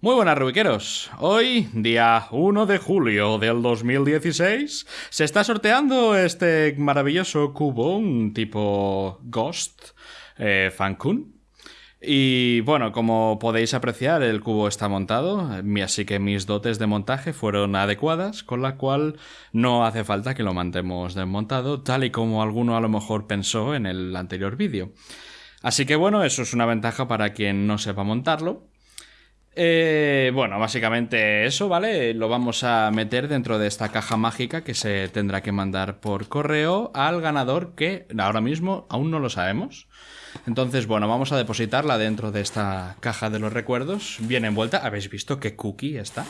Muy buenas rubiqueros. Hoy, día 1 de julio del 2016, se está sorteando este maravilloso cubo, un tipo Ghost eh, Fancun. Y bueno, como podéis apreciar, el cubo está montado, así que mis dotes de montaje fueron adecuadas, con la cual no hace falta que lo mantemos desmontado, tal y como alguno a lo mejor pensó en el anterior vídeo. Así que bueno, eso es una ventaja para quien no sepa montarlo. Eh, bueno, básicamente eso, ¿vale? Lo vamos a meter dentro de esta caja mágica que se tendrá que mandar por correo al ganador que ahora mismo aún no lo sabemos. Entonces, bueno, vamos a depositarla dentro de esta caja de los recuerdos, bien envuelta. Habéis visto qué cookie está.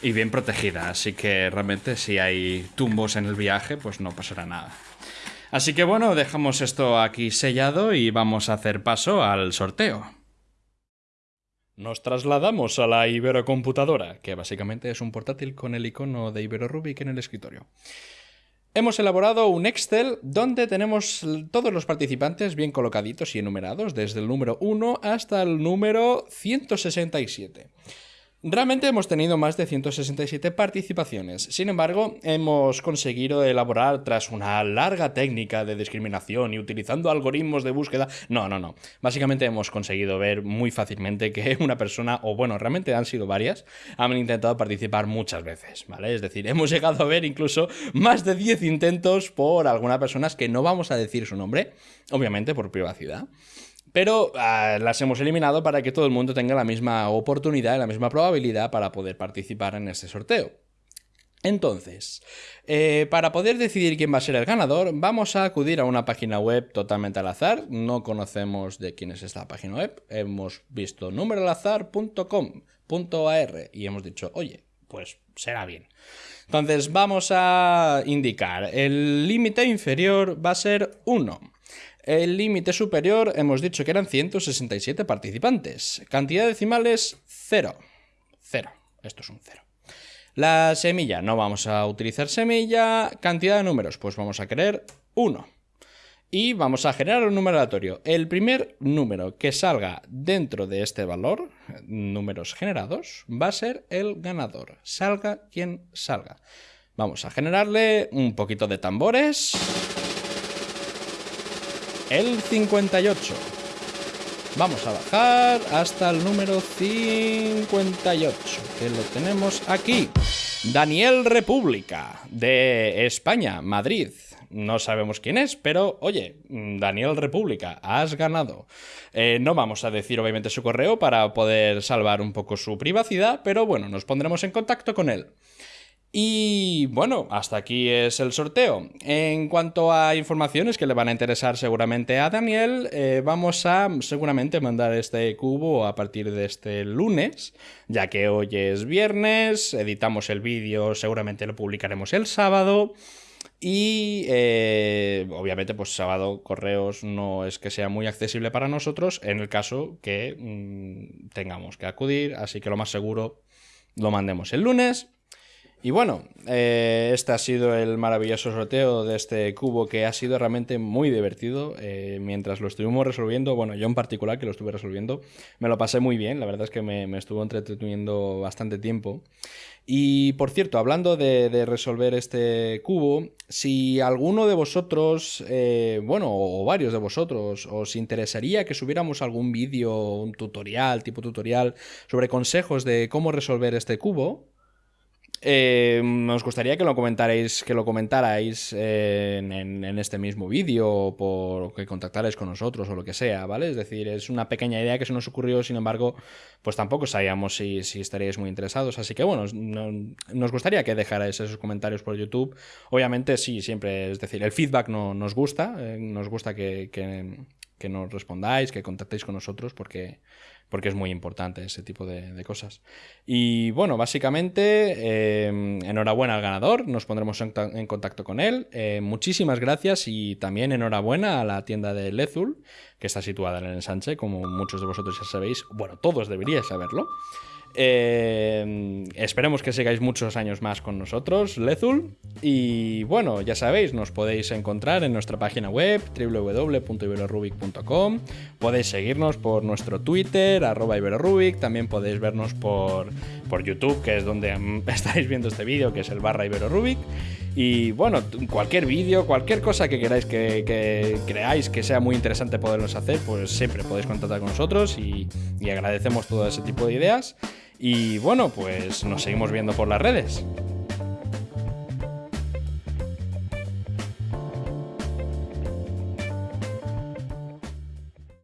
Y bien protegida, así que realmente si hay tumbos en el viaje, pues no pasará nada. Así que bueno, dejamos esto aquí sellado y vamos a hacer paso al sorteo. Nos trasladamos a la Iberocomputadora, que básicamente es un portátil con el icono de Ibero Rubik en el escritorio. Hemos elaborado un Excel donde tenemos todos los participantes bien colocaditos y enumerados, desde el número 1 hasta el número 167. Realmente hemos tenido más de 167 participaciones. Sin embargo, hemos conseguido elaborar tras una larga técnica de discriminación y utilizando algoritmos de búsqueda. No, no, no. Básicamente hemos conseguido ver muy fácilmente que una persona, o bueno, realmente han sido varias, han intentado participar muchas veces, ¿vale? Es decir, hemos llegado a ver incluso más de 10 intentos por algunas personas que no vamos a decir su nombre, obviamente por privacidad pero ah, las hemos eliminado para que todo el mundo tenga la misma oportunidad y la misma probabilidad para poder participar en este sorteo. Entonces, eh, para poder decidir quién va a ser el ganador, vamos a acudir a una página web totalmente al azar. No conocemos de quién es esta página web. Hemos visto numeroalazar.com.ar y hemos dicho, oye, pues será bien. Entonces vamos a indicar, el límite inferior va a ser 1. El límite superior hemos dicho que eran 167 participantes. Cantidad decimales 0. 0. Esto es un 0. La semilla, no vamos a utilizar semilla. Cantidad de números, pues vamos a querer 1. Y vamos a generar un número aleatorio. El primer número que salga dentro de este valor, números generados, va a ser el ganador. Salga quien salga. Vamos a generarle un poquito de tambores el 58. Vamos a bajar hasta el número 58, que lo tenemos aquí. Daniel República, de España, Madrid. No sabemos quién es, pero oye, Daniel República, has ganado. Eh, no vamos a decir obviamente su correo para poder salvar un poco su privacidad, pero bueno, nos pondremos en contacto con él. Y bueno, hasta aquí es el sorteo. En cuanto a informaciones que le van a interesar seguramente a Daniel, eh, vamos a seguramente mandar este cubo a partir de este lunes, ya que hoy es viernes, editamos el vídeo, seguramente lo publicaremos el sábado. Y eh, obviamente, pues sábado correos no es que sea muy accesible para nosotros en el caso que mm, tengamos que acudir, así que lo más seguro lo mandemos el lunes y bueno, eh, este ha sido el maravilloso sorteo de este cubo que ha sido realmente muy divertido. Eh, mientras lo estuvimos resolviendo, bueno, yo en particular que lo estuve resolviendo, me lo pasé muy bien. La verdad es que me, estuvo entreteniendo bastante tiempo. Y por cierto, hablando de, resolver este cubo, si alguno de vosotros, eh, bueno, o varios de vosotros, os interesaría que subiéramos algún vídeo, un tutorial, tipo tutorial, sobre consejos de cómo resolver este cubo, eh, nos gustaría que lo comentarais, que lo comentarais eh, en, este mismo vídeo o por que contactarais con nosotros o lo que sea, ¿vale? Es decir, es una pequeña idea que se nos ocurrió, sin embargo, pues tampoco sabíamos si, estaríais muy interesados. Así que bueno, nos gustaría que dejarais esos comentarios por YouTube. Obviamente, sí, siempre, es decir, el feedback no, nos gusta, eh, nos gusta que nos respondáis, que contactéis con nosotros, porque porque es muy importante ese tipo de, cosas. Y bueno, básicamente, em, enhorabuena al ganador, nos pondremos en, contacto con él. Eh, muchísimas gracias y también enhorabuena a la tienda de Lezul, que está situada en el ensanche, como muchos de vosotros ya sabéis, bueno, todos deberíais saberlo. Eh, esperemos que sigáis muchos años más con nosotros, Lezul. Y bueno, ya sabéis, nos podéis encontrar en nuestra página web www.iberorubic.com. Podéis seguirnos por nuestro Twitter, arroba Iberorubic. También podéis vernos por, por YouTube, que es donde estáis viendo este vídeo, que es el barra Iberorubic. Y bueno, cualquier vídeo, cualquier cosa que queráis que, creáis que sea muy interesante poderlos hacer, pues siempre podéis contactar con nosotros y agradecemos todo ese tipo de ideas. Y bueno, pues nos seguimos viendo por las redes.